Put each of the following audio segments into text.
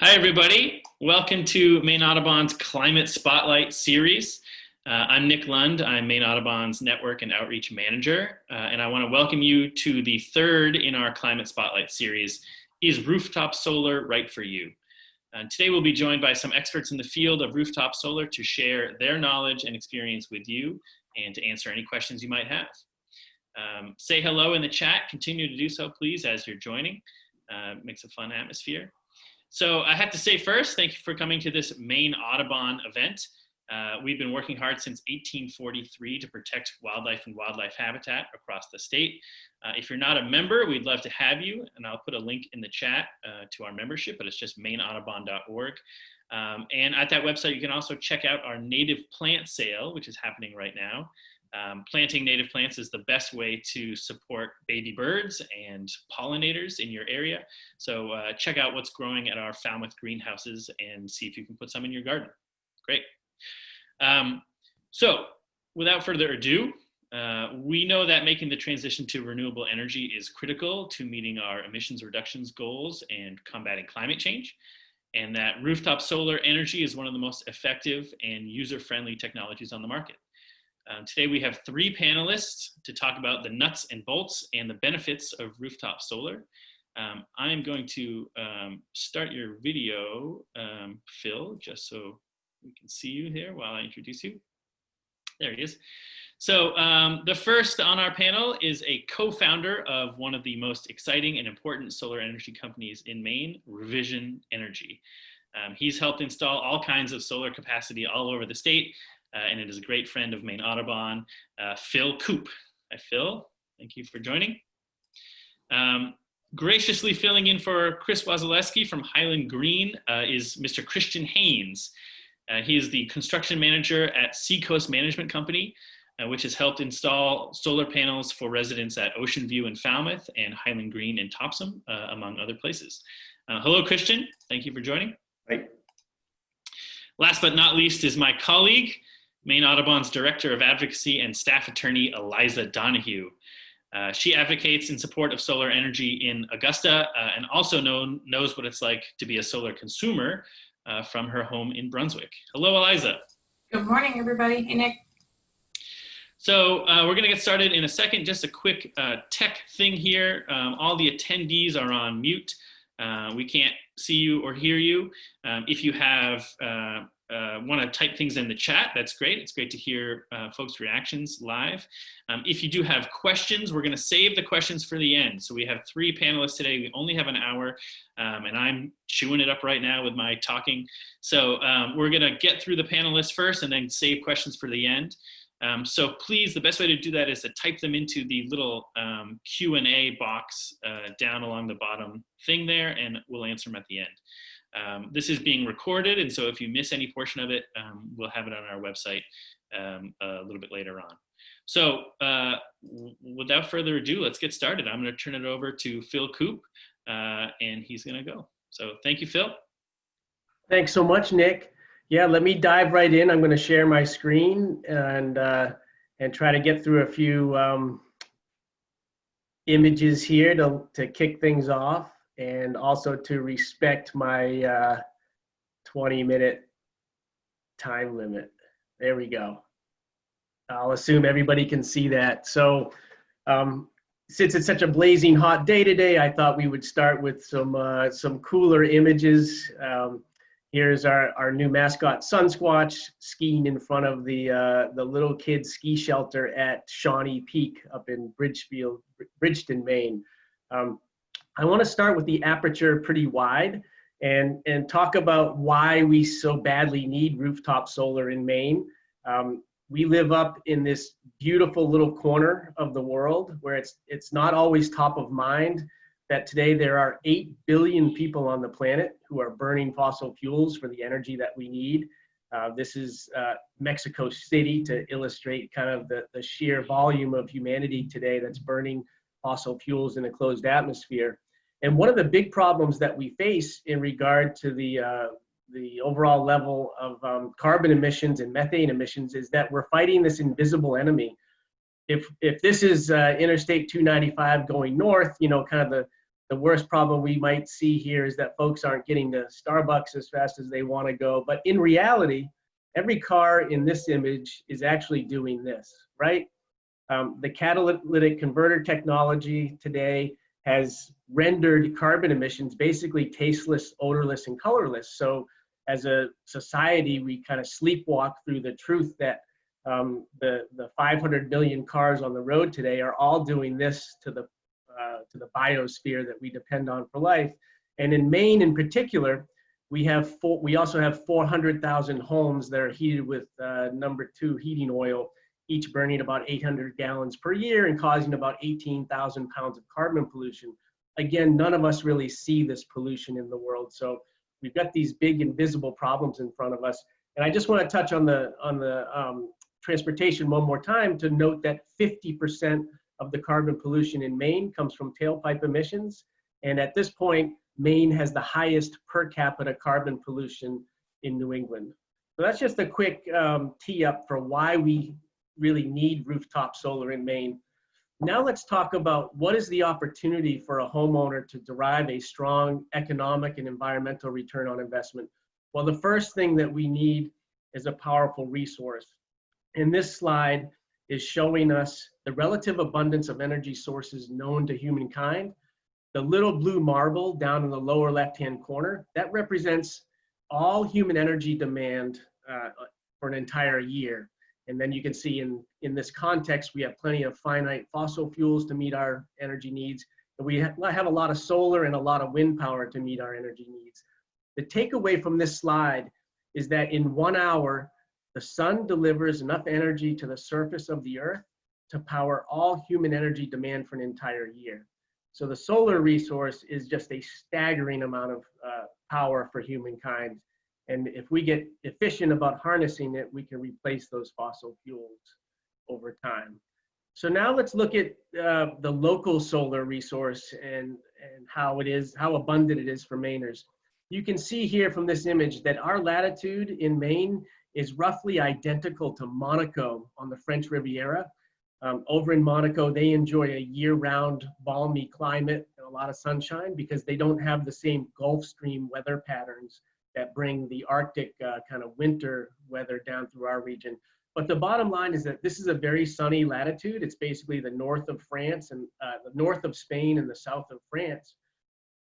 Hi, everybody. Welcome to Maine Audubon's Climate Spotlight series. Uh, I'm Nick Lund. I'm Maine Audubon's Network and Outreach Manager, uh, and I want to welcome you to the third in our Climate Spotlight series, Is Rooftop Solar Right for You? And today we'll be joined by some experts in the field of rooftop solar to share their knowledge and experience with you and to answer any questions you might have. Um, say hello in the chat. Continue to do so, please, as you're joining. Uh, makes a fun atmosphere. So I have to say first, thank you for coming to this Maine Audubon event. Uh, we've been working hard since 1843 to protect wildlife and wildlife habitat across the state. Uh, if you're not a member, we'd love to have you, and I'll put a link in the chat uh, to our membership, but it's just maineaudubon.org. Um, and at that website, you can also check out our native plant sale, which is happening right now. Um, planting native plants is the best way to support baby birds and pollinators in your area. So uh, check out what's growing at our Falmouth greenhouses and see if you can put some in your garden. Great. Um, so without further ado, uh, we know that making the transition to renewable energy is critical to meeting our emissions reductions goals and combating climate change, and that rooftop solar energy is one of the most effective and user-friendly technologies on the market. Um, today we have three panelists to talk about the nuts and bolts and the benefits of rooftop solar. Um, I'm going to um, start your video, um, Phil, just so we can see you here while I introduce you. There he is. So um, the first on our panel is a co-founder of one of the most exciting and important solar energy companies in Maine, Revision Energy. Um, he's helped install all kinds of solar capacity all over the state, and it is a great friend of Maine Audubon, uh, Phil Coop. Hi, Phil. Thank you for joining. Um, graciously filling in for Chris Wasilewski from Highland Green uh, is Mr. Christian Haynes. Uh, he is the construction manager at Seacoast Management Company, uh, which has helped install solar panels for residents at Ocean View in Falmouth and Highland Green in Topsham, uh, among other places. hello, Christian. Thank you for joining. Hi. Last but not least is my colleague, Maine Audubon's Director of Advocacy and Staff Attorney Eliza Donahue. Uh, she advocates in support of solar energy in Augusta uh, and also know, knows what it's like to be a solar consumer uh, from her home in Brunswick. Hello, Eliza. Good morning, everybody. Hey, Nick. So uh, we're going to get started in a second. Just a quick uh, tech thing here. Um, all the attendees are on mute. Uh, we can't see you or hear you. Um, if you have uh, want to type things in the chat, that's great. It's great to hear uh, folks' reactions live. Um, if you do have questions, we're going to save the questions for the end. So we have three panelists today. We only have an hour, um, and I'm chewing it up right now with my talking. So um, we're going to get through the panelists first and then save questions for the end. Um, so please, the best way to do that is to type them into the little um, Q&A box uh, down along the bottom thing there, and we'll answer them at the end. Um, this is being recorded, and so if you miss any portion of it, um, we'll have it on our website um, a little bit later on. So uh, without further ado, let's get started. I'm going to turn it over to Phil Coop, uh, and he's going to go. So thank you, Phil. Thanks so much, Nick. Yeah, let me dive right in. I'm going to share my screen and uh, and try to get through a few um, images here to, to kick things off and also to respect my uh, 20 minute time limit. There we go. I'll assume everybody can see that. So um, since it's such a blazing hot day today, I thought we would start with some uh, some cooler images. Um, here's our, our new mascot, Sunsquatch, skiing in front of the uh, the little kids ski shelter at Shawnee Peak up in Bridgefield, Bridgeton, Maine. Um, I want to start with the aperture pretty wide and, and talk about why we so badly need rooftop solar in Maine. Um, we live up in this beautiful little corner of the world where it's, it's not always top of mind that today there are 8 billion people on the planet who are burning fossil fuels for the energy that we need. Uh, this is uh, Mexico City to illustrate kind of the, the sheer volume of humanity today that's burning fossil fuels in a closed atmosphere. And one of the big problems that we face in regard to the, uh, the overall level of um, carbon emissions and methane emissions is that we're fighting this invisible enemy. If, if this is uh, Interstate 295 going north, you know, kind of the, the worst problem we might see here is that folks aren't getting to Starbucks as fast as they want to go. But in reality, every car in this image is actually doing this, right? Um, the catalytic converter technology today has rendered carbon emissions basically tasteless, odorless, and colorless. So as a society, we kind of sleepwalk through the truth that um, the, the 500 million cars on the road today are all doing this to the, uh, to the biosphere that we depend on for life. And in Maine in particular, we have four, we also have 400,000 homes that are heated with uh, number two heating oil, each burning about 800 gallons per year and causing about 18,000 pounds of carbon pollution. Again, none of us really see this pollution in the world. So we've got these big invisible problems in front of us. And I just want to touch on the, on the um, transportation one more time to note that 50% of the carbon pollution in Maine comes from tailpipe emissions. And at this point, Maine has the highest per capita carbon pollution in New England. So that's just a quick um, tee up for why we really need rooftop solar in Maine. Now let's talk about what is the opportunity for a homeowner to derive a strong economic and environmental return on investment. Well, the first thing that we need is a powerful resource. And this slide is showing us the relative abundance of energy sources known to humankind. The little blue marble down in the lower left-hand corner, that represents all human energy demand uh, for an entire year. And then you can see in, in this context, we have plenty of finite fossil fuels to meet our energy needs. And we have a lot of solar and a lot of wind power to meet our energy needs. The takeaway from this slide is that in one hour, the sun delivers enough energy to the surface of the earth to power all human energy demand for an entire year. So the solar resource is just a staggering amount of uh, power for humankind. And if we get efficient about harnessing it, we can replace those fossil fuels over time. So now let's look at uh, the local solar resource and, and how it is, how abundant it is for Mainers. You can see here from this image that our latitude in Maine is roughly identical to Monaco on the French Riviera. Um, over in Monaco, they enjoy a year-round balmy climate and a lot of sunshine because they don't have the same Gulf Stream weather patterns that bring the Arctic uh, kind of winter weather down through our region. But the bottom line is that this is a very sunny latitude. It's basically the north of France and uh, the north of Spain and the south of France.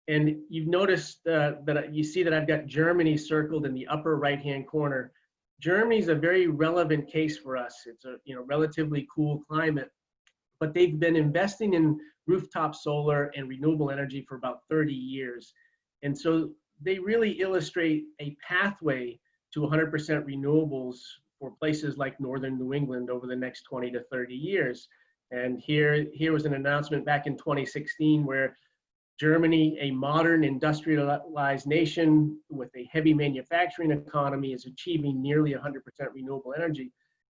And you've noticed uh, that you see that I've got Germany circled in the upper right-hand corner. Germany is a very relevant case for us. It's a you know relatively cool climate, but they've been investing in rooftop solar and renewable energy for about 30 years. And so they really illustrate a pathway to 100% renewables for places like northern New England over the next 20 to 30 years. And here, here was an announcement back in 2016 where Germany, a modern industrialized nation with a heavy manufacturing economy, is achieving nearly 100% renewable energy.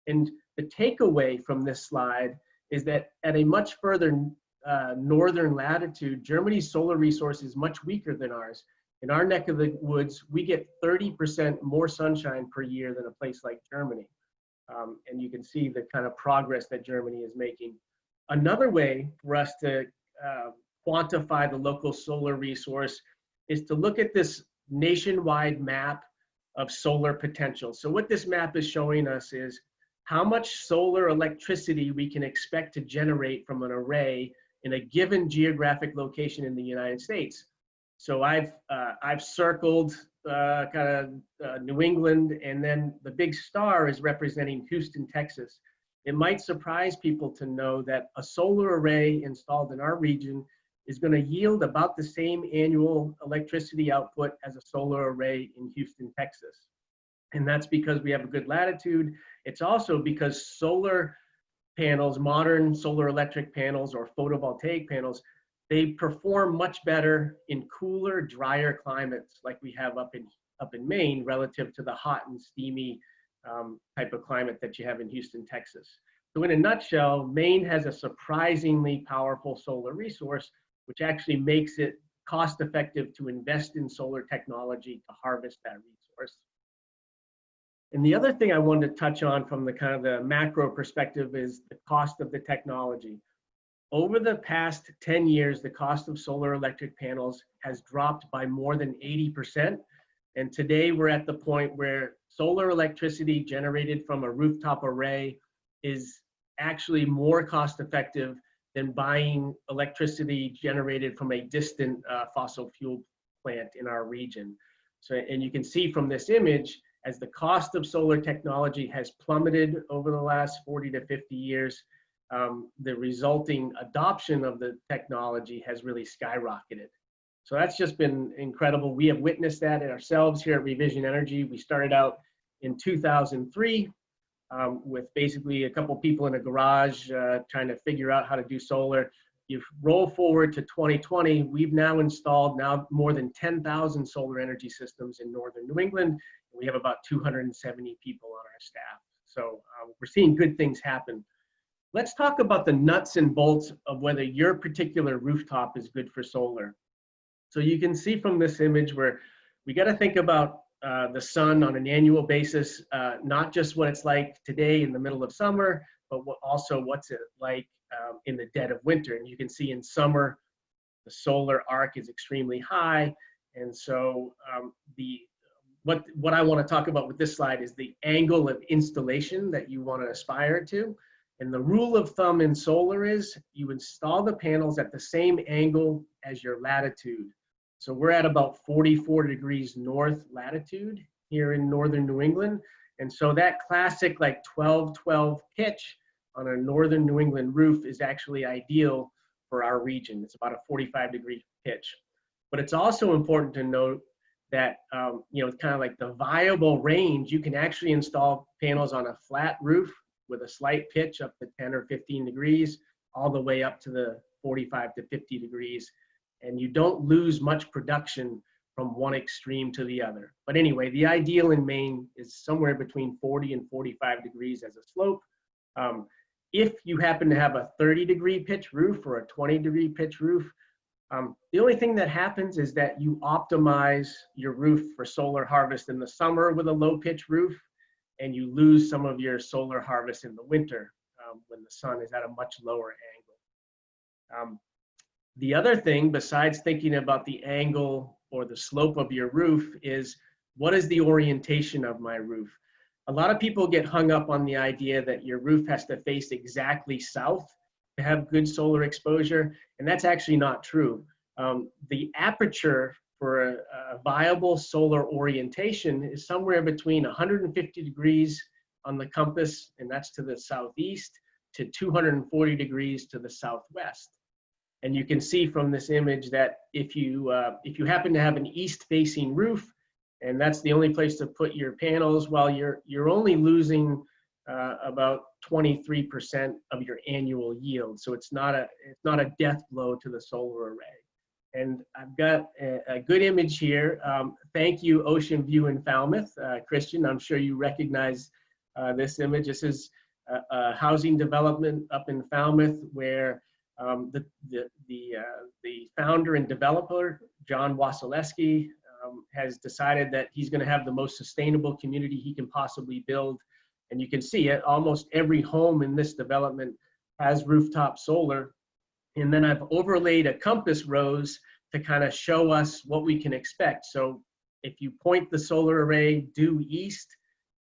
And the takeaway from this slide is that at a much further uh, northern latitude, Germany's solar resource is much weaker than ours. In our neck of the woods, we get 30% more sunshine per year than a place like Germany. Um, and you can see the kind of progress that Germany is making. Another way for us to uh, quantify the local solar resource is to look at this nationwide map of solar potential. So what this map is showing us is how much solar electricity we can expect to generate from an array in a given geographic location in the United States. So I've uh, I've circled uh, kind of uh, New England, and then the big star is representing Houston, Texas. It might surprise people to know that a solar array installed in our region is going to yield about the same annual electricity output as a solar array in Houston, Texas. And that's because we have a good latitude. It's also because solar panels, modern solar electric panels or photovoltaic panels, they perform much better in cooler, drier climates like we have up in up in Maine relative to the hot and steamy um, type of climate that you have in Houston, Texas. So in a nutshell, Maine has a surprisingly powerful solar resource, which actually makes it cost effective to invest in solar technology to harvest that resource. And the other thing I wanted to touch on from the kind of the macro perspective is the cost of the technology. Over the past 10 years, the cost of solar electric panels has dropped by more than 80%. And today we're at the point where solar electricity generated from a rooftop array is actually more cost effective than buying electricity generated from a distant uh, fossil fuel plant in our region. So, and you can see from this image, as the cost of solar technology has plummeted over the last 40 to 50 years, um, the resulting adoption of the technology has really skyrocketed. So that's just been incredible. We have witnessed that ourselves here at Revision Energy. We started out in 2003 um, with basically a couple people in a garage uh, trying to figure out how to do solar. You roll forward to 2020, we've now installed now more than 10,000 solar energy systems in northern New England. We have about 270 people on our staff. So uh, we're seeing good things happen. Let's talk about the nuts and bolts of whether your particular rooftop is good for solar. So you can see from this image where we got to think about uh, the sun on an annual basis, uh, not just what it's like today in the middle of summer, but what, also what's it like um, in the dead of winter. And you can see in summer, the solar arc is extremely high. And so um, the what, what I want to talk about with this slide is the angle of installation that you want to aspire to. And the rule of thumb in solar is you install the panels at the same angle as your latitude. So we're at about 44 degrees north latitude here in northern New England. And so that classic like 12-12 pitch on a northern New England roof is actually ideal for our region. It's about a 45 degree pitch. But it's also important to note that, um, you know, it's kind of like the viable range. You can actually install panels on a flat roof with a slight pitch up to 10 or 15 degrees, all the way up to the 45 to 50 degrees and you don't lose much production from one extreme to the other. But anyway, the ideal in Maine is somewhere between 40 and 45 degrees as a slope. Um, if you happen to have a 30 degree pitch roof or a 20 degree pitch roof, um, the only thing that happens is that you optimize your roof for solar harvest in the summer with a low pitch roof, and you lose some of your solar harvest in the winter um, when the sun is at a much lower angle. Um, the other thing, besides thinking about the angle or the slope of your roof, is what is the orientation of my roof? A lot of people get hung up on the idea that your roof has to face exactly south to have good solar exposure, and that's actually not true. Um, the aperture for a, a, viable solar orientation is somewhere between 150 degrees on the compass, and that's to the southeast, to 240 degrees to the southwest. And you can see from this image that if you, uh, if you happen to have an east facing roof, and that's the only place to put your panels, well, you're, you're only losing uh, about 23% of your annual yield. So it's not, a, it's not a death blow to the solar array. And I've got a, a good image here. Um, thank you, Ocean View in Falmouth. Uh, Christian, I'm sure you recognize uh, this image. This is a, a housing development up in Falmouth where um, the the the, uh, the founder and developer, John Wasilewski, um, has decided that he's going to have the most sustainable community he can possibly build. And you can see it, almost every home in this development has rooftop solar. And then I've overlaid a compass rose to kind of show us what we can expect. So if you point the solar array due east,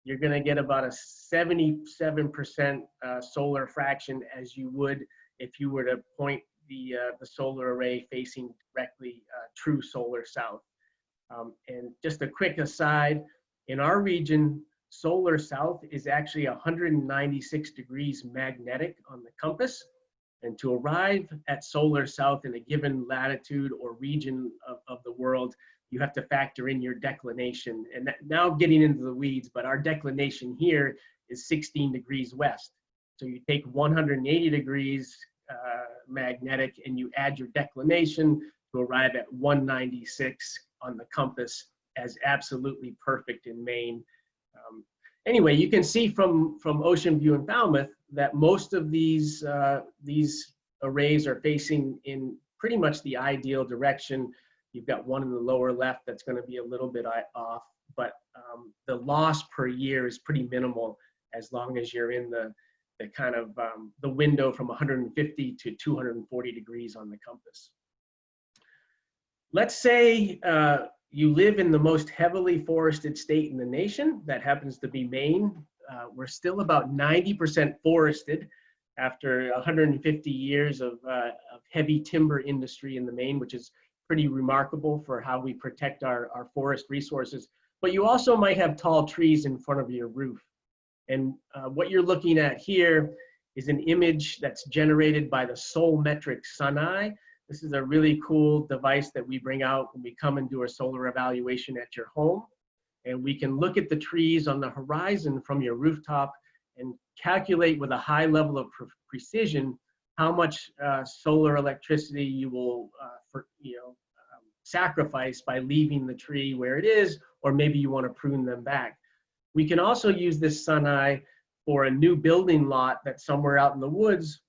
you're going to get about a 77% uh, solar fraction as you would if you were to point the, uh, the solar array facing directly uh, true solar south. Um, and just a quick aside, in our region, solar south is actually 196 degrees magnetic on the compass. And to arrive at solar south in a given latitude or region of, of the world, you have to factor in your declination. And now getting into the weeds, but our declination here is 16 degrees west. So you take 180 degrees uh, magnetic and you add your declination to arrive at 196 on the compass as absolutely perfect in Maine. Um, anyway, you can see from, from Ocean View and Falmouth that most of these, uh, these arrays are facing in pretty much the ideal direction. You've got one in the lower left that's going to be a little bit off, but um, the loss per year is pretty minimal as long as you're in the the kind of um, the window from 150 to 240 degrees on the compass. Let's say uh, you live in the most heavily forested state in the nation. That happens to be Maine. Uh, we're still about 90% forested after 150 years of, uh, of heavy timber industry in the Maine, which is pretty remarkable for how we protect our, our forest resources. But you also might have tall trees in front of your roof. And uh, what you're looking at here is an image that's generated by the Solmetric Sun Eye. This is a really cool device that we bring out when we come and do a solar evaluation at your home. And we can look at the trees on the horizon from your rooftop and calculate with a high level of pre precision how much uh, solar electricity you will uh, for, you know, um, sacrifice by leaving the tree where it is, or maybe you want to prune them back. We can also use this sun eye for a new building lot that's somewhere out in the woods.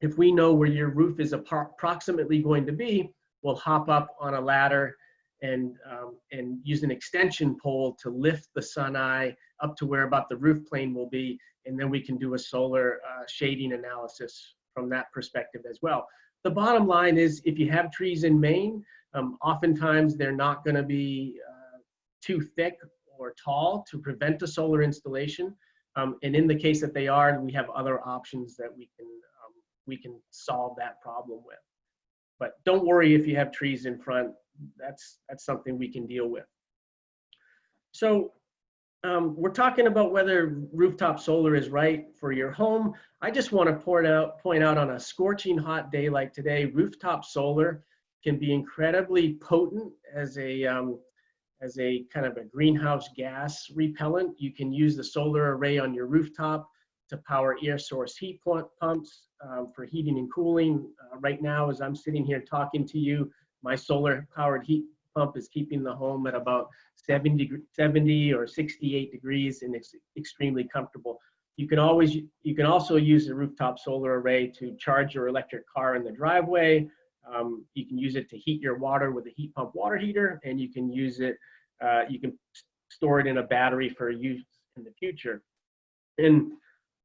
If we know where your roof is approximately going to be, we'll hop up on a ladder and, um, and use an extension pole to lift the sun eye up to where about the roof plane will be. And then we can do a solar uh, shading analysis from that perspective as well. The bottom line is if you have trees in Maine, um, oftentimes they're not going to be uh, too thick or tall to prevent a solar installation. Um, and in the case that they are, we have other options that we can um, we can solve that problem with. But don't worry if you have trees in front. That's that's something we can deal with. So um, we're talking about whether rooftop solar is right for your home. I just want to point out, point out on a scorching hot day like today, rooftop solar can be incredibly potent as a, um, as a kind of a greenhouse gas repellent. You can use the solar array on your rooftop to power air source heat pumps um, for heating and cooling. Uh, right now, as I'm sitting here talking to you, my solar powered heat pump is keeping the home at about 70, 70 or 68 degrees and it's extremely comfortable. You can always, you can also use a rooftop solar array to charge your electric car in the driveway. Um, you can use it to heat your water with a heat pump water heater and you can use it, uh, you can store it in a battery for use in the future. And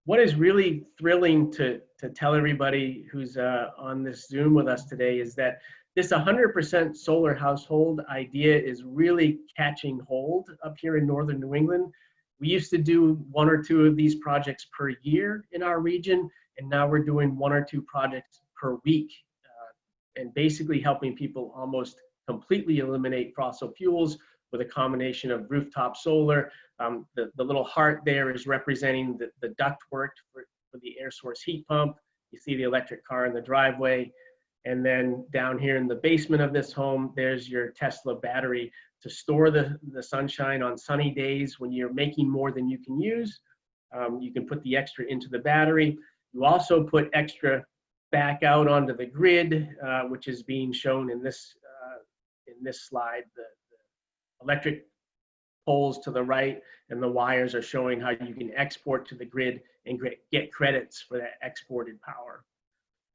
what is really thrilling to, to tell everybody who's uh, on this Zoom with us today is that this 100% solar household idea is really catching hold up here in northern New England. We used to do one or two of these projects per year in our region, and now we're doing one or two projects per week, uh, and basically helping people almost completely eliminate fossil fuels with a combination of rooftop solar. Um, the, the little heart there is representing the, the ductwork for, for the air source heat pump. You see the electric car in the driveway. And then down here in the basement of this home, there's your Tesla battery to store the, the sunshine on sunny days when you're making more than you can use. Um, you can put the extra into the battery. You also put extra back out onto the grid, uh, which is being shown in this, uh, in this slide. The, the electric poles to the right and the wires are showing how you can export to the grid and get credits for that exported power.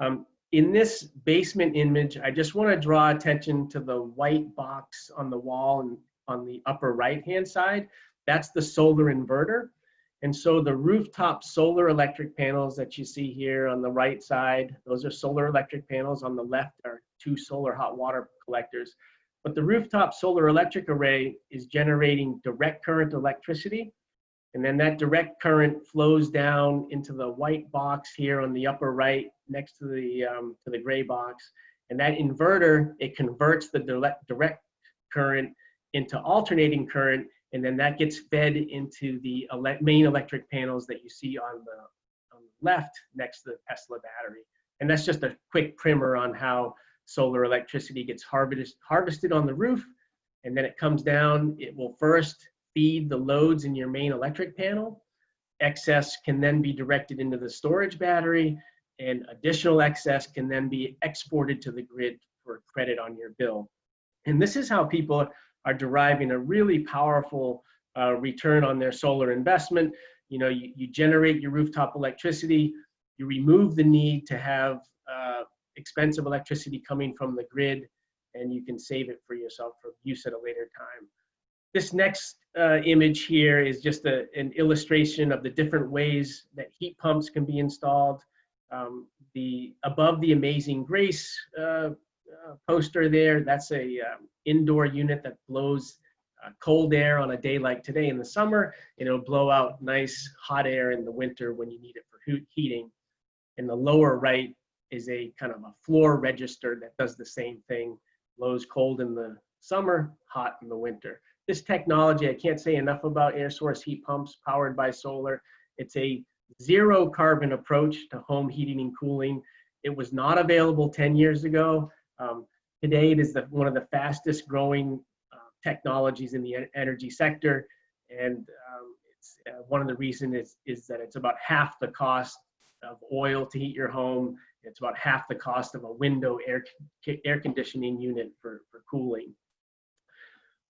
Um, in this basement image, I just want to draw attention to the white box on the wall and on the upper right-hand side. That's the solar inverter. And so the rooftop solar electric panels that you see here on the right side, those are solar electric panels. On the left are two solar hot water collectors. But the rooftop solar electric array is generating direct current electricity and then that direct current flows down into the white box here on the upper right next to the, um, to the gray box. And that inverter, it converts the direct, current into alternating current, and then that gets fed into the ele main electric panels that you see on the, on the left next to the Tesla battery. And that's just a quick primer on how solar electricity gets harvest, harvested on the roof, and then it comes down. It will first feed the loads in your main electric panel. Excess can then be directed into the storage battery and additional excess can then be exported to the grid for credit on your bill. And this is how people are deriving a really powerful uh, return on their solar investment. You know, you, you generate your rooftop electricity, you remove the need to have uh, expensive electricity coming from the grid, and you can save it for yourself for use at a later time. This next uh, image here is just a, an illustration of the different ways that heat pumps can be installed. Um, the above the Amazing Grace uh, uh, poster there, that's a um, indoor unit that blows uh, cold air on a day like today in the summer, and it'll blow out nice hot air in the winter when you need it for heat- heating. In the lower right is a kind of a floor register that does the same thing, blows cold in the summer, hot in the winter. This technology, I can't say enough about air source heat pumps powered by solar. It's a zero carbon approach to home heating and cooling. It was not available 10 years ago. Um, today, it is the, one of the fastest growing uh, technologies in the en- energy sector. And um, it's, uh, one of the reasons is, is that it's about half the cost of oil to heat your home. It's about half the cost of a window air, air conditioning unit for, for cooling.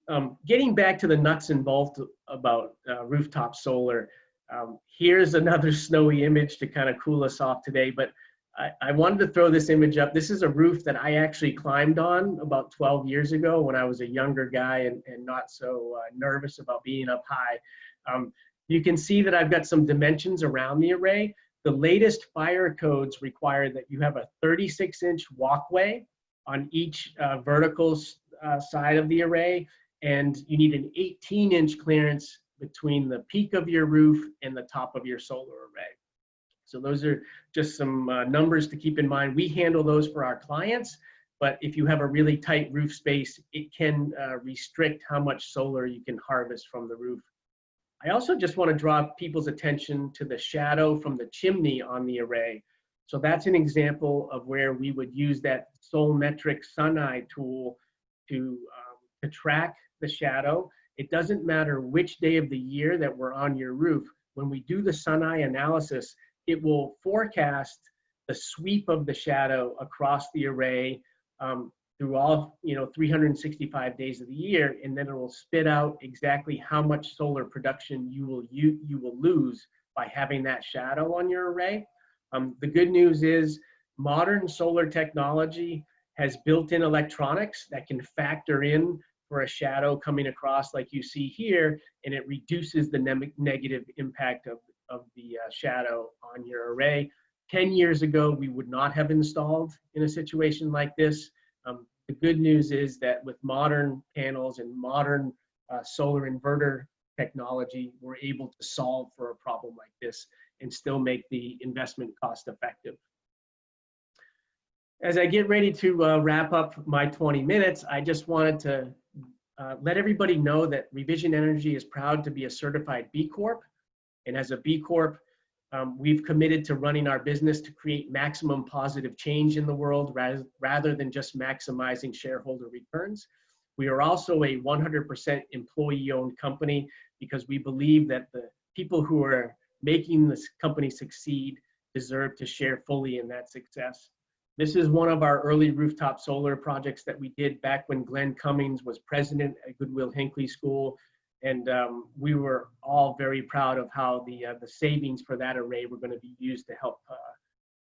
Um, getting back to the nuts and bolts about uh, rooftop solar, um, here's another snowy image to kind of cool us off today, but I, I wanted to throw this image up. This is a roof that I actually climbed on about 12 years ago when I was a younger guy and, and not so uh, nervous about being up high. Um, you can see that I've got some dimensions around the array. The latest fire codes require that you have a 36 inch walkway on each uh, vertical uh, side of the array, and you need an 18 inch clearance between the peak of your roof and the top of your solar array. So those are just some uh, numbers to keep in mind. We handle those for our clients, but if you have a really tight roof space, it can uh, restrict how much solar you can harvest from the roof. I also just want to draw people's attention to the shadow from the chimney on the array. So that's an example of where we would use that Solmetric Sun Eye tool to, um, to track the shadow. It doesn't matter which day of the year that we're on your roof. When we do the sun eye analysis, it will forecast the sweep of the shadow across the array um, through all you know 365 days of the year, and then it will spit out exactly how much solar production you will you you will lose by having that shadow on your array. Um, the good news is modern solar technology has built-in electronics that can factor in for a shadow coming across like you see here, and it reduces the ne negative impact of, of the uh, shadow on your array. 10 years ago, we would not have installed in a situation like this. Um, the good news is that with modern panels and modern uh, solar inverter technology, we're able to solve for a problem like this and still make the investment cost effective. As I get ready to uh, wrap up my 20 minutes, I just wanted to uh, let everybody know that Revision Energy is proud to be a certified B Corp. And as a B Corp, um, we've committed to running our business to create maximum positive change in the world rather, rather than just maximizing shareholder returns. We are also a 100% employee owned company because we believe that the people who are making this company succeed deserve to share fully in that success. This is one of our early rooftop solar projects that we did back when Glenn Cummings was president at Goodwill Hinckley School. And um, we were all very proud of how the, uh, the savings for that array were going to be used to help uh,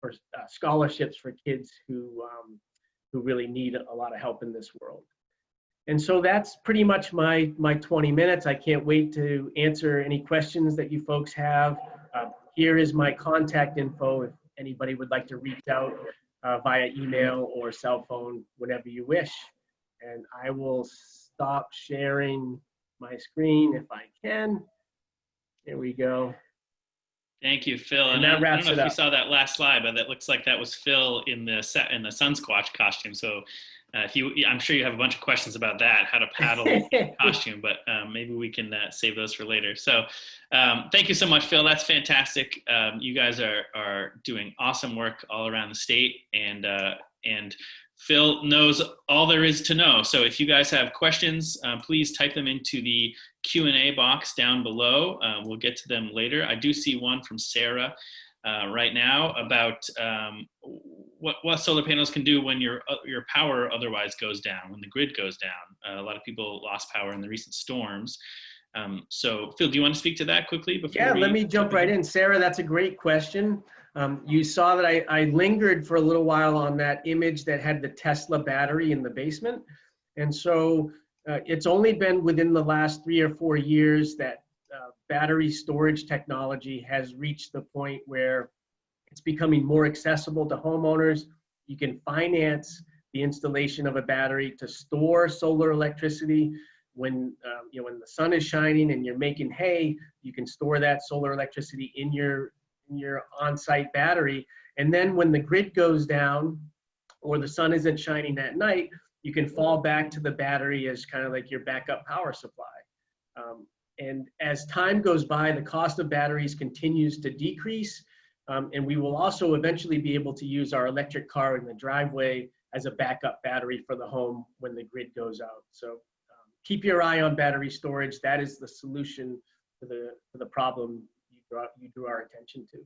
for uh, scholarships for kids who, um, who really need a lot of help in this world. And so that's pretty much my, my 20 minutes. I can't wait to answer any questions that you folks have. Uh, here is my contact info if anybody would like to reach out uh, via email or cell phone whenever you wish. And I will stop sharing my screen if I can. Here we go. Thank you, Phil. And And, that I, I don't know it if you up. saw that last slide, but that looks like that was Phil in the set in the sun squatch costume. So uh, if you, I'm sure you have a bunch of questions about that, how to paddle costume, but um, maybe we can uh, save those for later. So um, thank you so much, Phil. That's fantastic. Um, you guys are, are doing awesome work all around the state and, uh, and Phil knows all there is to know. So if you guys have questions, uh, please type them into the Q&A box down below. Uh, we'll get to them later. I do see one from Sarah uh, right now about um, what, what solar panels can do when your, uh, your power otherwise goes down, when the grid goes down. Uh, a lot of people lost power in the recent storms. Um, so Phil, do you want to speak to that quickly? Before Yeah, let me jump right in. Sarah, that's a great question. Um, you saw that I, I lingered for a little while on that image that had the Tesla battery in the basement. And so uh, it's only been within the last three or four years that battery storage technology has reached the point where it's becoming more accessible to homeowners. You can finance the installation of a battery to store solar electricity when uh, you know when the sun is shining and you're making hay. You can store that solar electricity in your in your on-site battery, and then when the grid goes down or the sun isn't shining at night, you can fall back to the battery as kind of like your backup power supply. Um, and as time goes by, the cost of batteries continues to decrease. Um, and we will also eventually be able to use our electric car in the driveway as a backup battery for the home when the grid goes out. So um, keep your eye on battery storage. That is the solution to the, to the problem you, brought, you drew our attention to.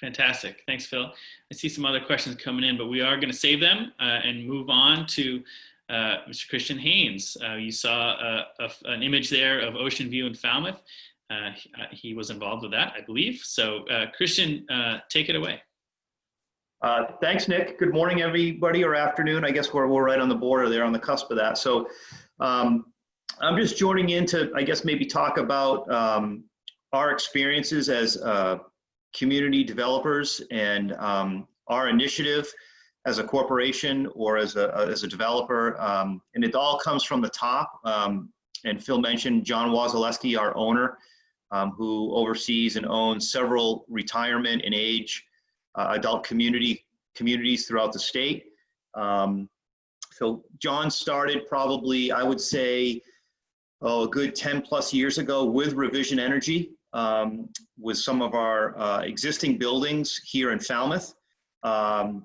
Fantastic. Thanks, Phil. I see some other questions coming in, but we are going to save them uh, and move on to uh, Mr. Christian Haynes. Uh, you saw a, a, an image there of Ocean View in Falmouth. Uh, he, he was involved with that, I believe. So, uh, Christian, uh, take it away. Uh, thanks, Nick. Good morning, everybody, or afternoon. I guess we're, we're right on the border there on the cusp of that. So um, I'm just joining in to, I guess, maybe talk about um, our experiences as uh, community developers and um, our initiative as a corporation or as a, as a developer. Um, and it all comes from the top. Um, and Phil mentioned John Wasilewski, our owner, um, who oversees and owns several retirement and age uh, adult community communities throughout the state. Um, so John started probably, I would say, oh, a good 10 plus years ago with Revision Energy, um, with some of our uh, existing buildings here in Falmouth, um,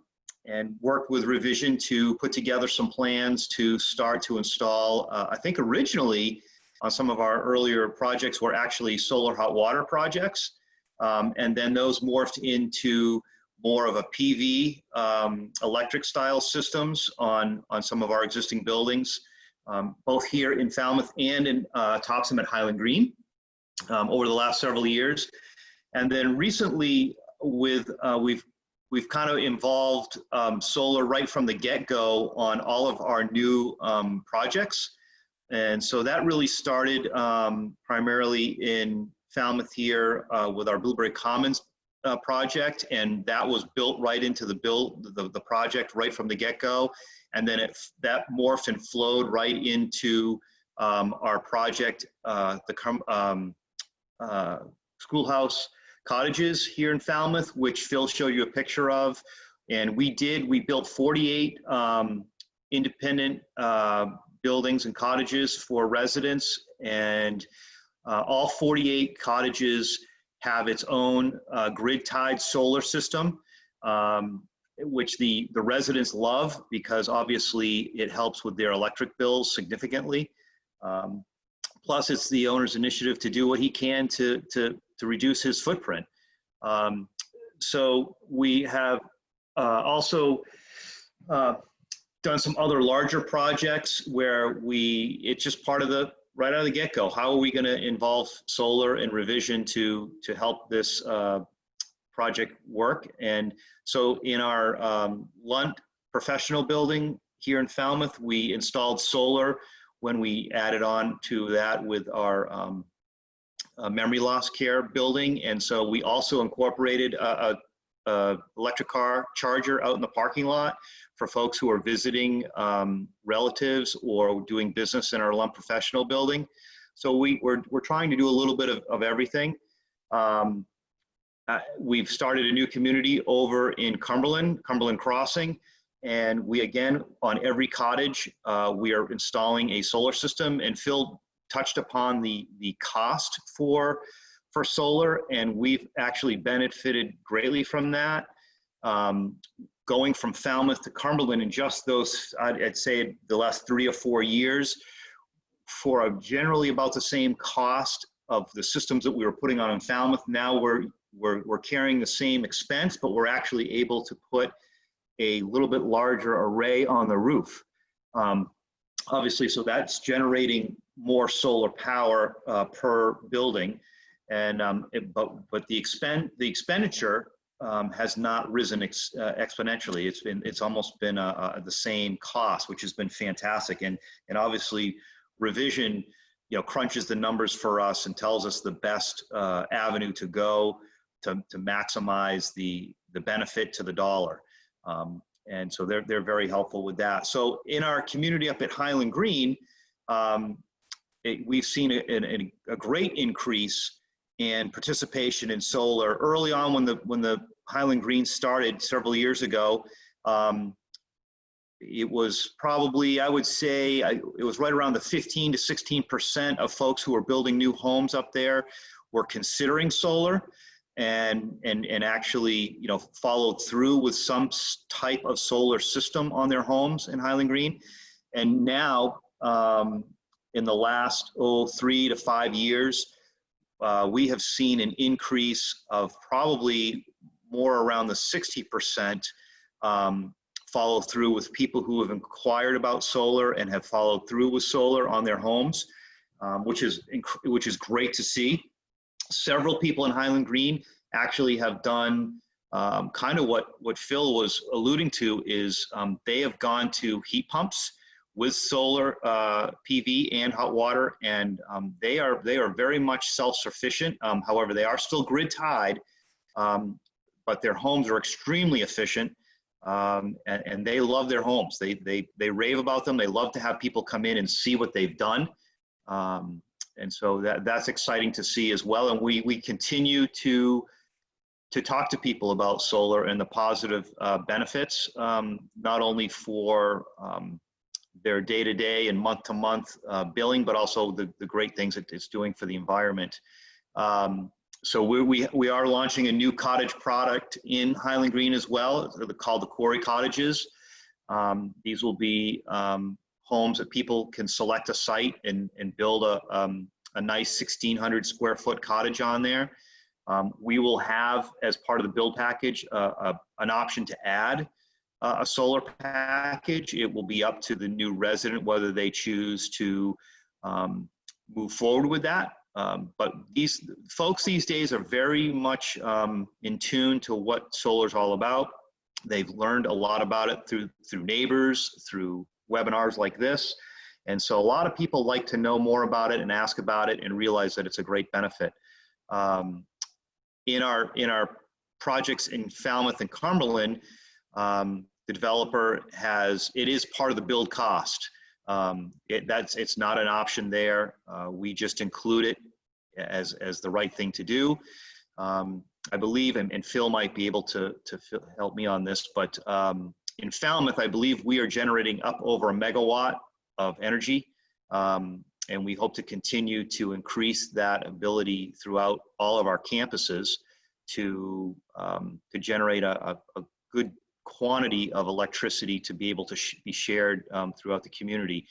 and worked with Revision to put together some plans to start to install, uh, I think originally some of our earlier projects were actually solar hot water projects. Um, and then those morphed into more of a PV um, electric style systems on, on some of our existing buildings, um, both here in Falmouth and in uh, Topsham at Highland Green um, over the last several years. And then recently with, uh, we've, we've kind of involved um, solar right from the get-go on all of our new um, projects. And so that really started um, primarily in Falmouth here uh, with our Blueberry Commons uh, project, and that was built right into the build the, the project right from the get-go, and then it that morphed and flowed right into um, our project, uh, the um, uh, schoolhouse cottages here in Falmouth, which Phil showed you a picture of, and we did we built 48 um, independent uh, buildings and cottages for residents, and uh, all 48 cottages have its own uh, grid tied solar system, um, which the, the residents love because obviously it helps with their electric bills significantly. Um, plus it's the owner's initiative to do what he can to, to, to reduce his footprint. Um, so we have uh, also uh, done some other larger projects where we, it's just part of the, right out of the get-go. How are we going to involve solar and revision to to help this uh, project work? And so in our um, Lunt professional building here in Falmouth, we installed solar when we added on to that with our um, uh, memory loss care building. And so we also incorporated a, a, a electric car charger out in the parking lot for folks who are visiting um, relatives or doing business in our Lunt Professional building. So we, we're, we're trying to do a little bit of, of everything. Um, uh, we've started a new community over in Cumberland, Cumberland Crossing, and we again, on every cottage, uh, we are installing a solar system and Phil touched upon the, the cost for, for solar and we've actually benefited greatly from that. Um, going from Falmouth to Cumberland in just those, I'd, I'd say the last three or four years for a generally about the same cost of the systems that we were putting on in Falmouth. Now we're, we're, we're carrying the same expense, but we're actually able to put a little bit larger array on the roof. Um, obviously, so that's generating more solar power uh, per building. And um, it, but but the expend the expenditure um, has not risen ex, uh, exponentially. It's been it's almost been uh, uh, the same cost, which has been fantastic. And and obviously, revision you know crunches the numbers for us and tells us the best uh, avenue to go to to maximize the the benefit to the dollar. Um, and so they're they're very helpful with that. So in our community up at Highland Green, um, it, we've seen a, a, a great increase in participation in solar early on when the when the Highland Green started several years ago. Um, it was probably I would say I, it was right around the 15 to 16 percent of folks who are building new homes up there were considering solar and and and actually you know followed through with some type of solar system on their homes in Highland Green and now um, in the last oh three to five years uh, we have seen an increase of probably more around the 60% um, follow through with people who have inquired about solar and have followed through with solar on their homes, um, which is which is great to see. Several people in Highland Green actually have done um, kind of what what Phil was alluding to is um, they have gone to heat pumps with solar uh, PV and hot water, and um, they are they are very much self-sufficient. Um, however, they are still grid tied, um, but their homes are extremely efficient, um, and, and, they love their homes. They they they rave about them. They love to have people come in and see what they've done, and so that that's exciting to see as well. And we we continue to to talk to people about solar and the positive uh, benefits, um, not only for their day-to-day and month-to-month uh, billing, but also the, the great things that it's doing for the environment. Um, so we, we, we are launching a new cottage product in Highland Green as well. Called the Quarry Cottages. Um, these will be um, homes that people can select a site and, and build a, um, a nice 1,600 square foot cottage on there. Um, we will have, as part of the build package, uh, an option to add uh, a solar package. It will be up to the new resident whether they choose to um, move forward with that. Um, but these folks these days are very much um, in tune to what solar is all about. They've learned a lot about it through through neighbors, through webinars like this. And so a lot of people like to know more about it and ask about it and realize that it's a great benefit. Um, in our in our projects in Falmouth and Cumberland, um, the developer has, it is part of the build cost. Um, it, that's, it's not an option there. Uh, we just include it as, as the right thing to do. Um, I believe, and, and, Phil might be able to, to help me on this, but um, in Falmouth, I believe we are generating up over a megawatt of energy. Um, and we hope to continue to increase that ability throughout all of our campuses to, um, to generate a, a, good quantity of electricity to be able to sh be shared um, throughout the community.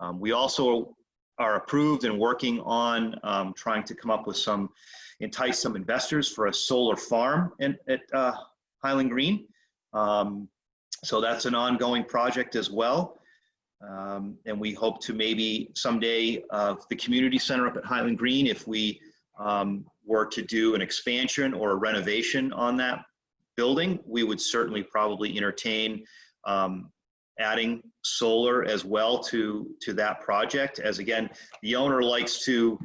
Um, we also are approved and working on um, trying to come up with some, entice some investors for a solar farm in, at uh, Highland Green. Um, so that's an ongoing project as well. Um, and we hope to maybe someday uh, the community center up at Highland Green, if we um, were to do an expansion or a renovation on that building, we would certainly probably entertain um, adding solar as well to to that project. As again, the owner likes to,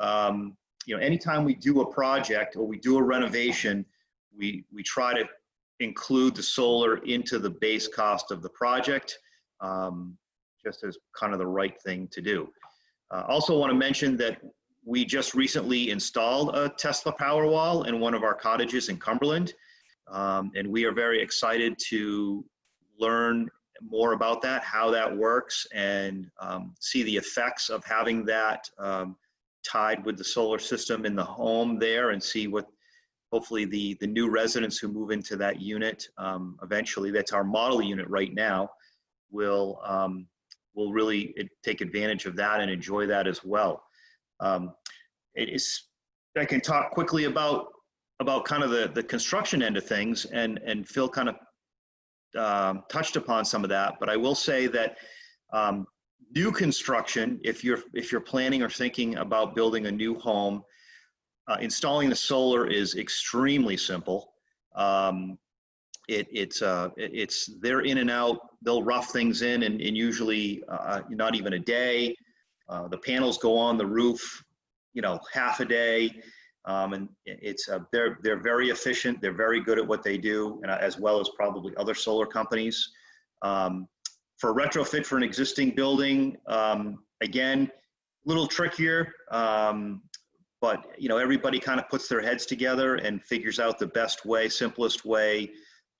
um, you know, anytime we do a project or we do a renovation, we we try to include the solar into the base cost of the project, um, just as kind of the right thing to do. Uh, also want to mention that we just recently installed a Tesla Powerwall in one of our cottages in Cumberland. Um, and we are very excited to learn more about that, how that works, and um, see the effects of having that um, tied with the solar system in the home there and see what hopefully the, the new residents who move into that unit um, eventually, that's our model unit right now, will, um, will really take advantage of that and enjoy that as well. Um, it is, I can talk quickly about about kind of the, the construction end of things, and, and Phil kind of um, touched upon some of that, but I will say that um, new construction, if you're, if you're planning or thinking about building a new home, uh, installing the solar is extremely simple. Um, it, it's, uh, it- it's, they're in and out, they'll rough things in and, and usually, uh, not even a day. Uh, the panels go on the roof, you know, half a day. Um, and it's, uh, they're, they're very efficient. They're very good at what they do and uh, as well as probably other solar companies. Um, for retrofit for an existing building, um, again, a little trickier. Um, but you know, everybody kind of puts their heads together and figures out the best way, simplest way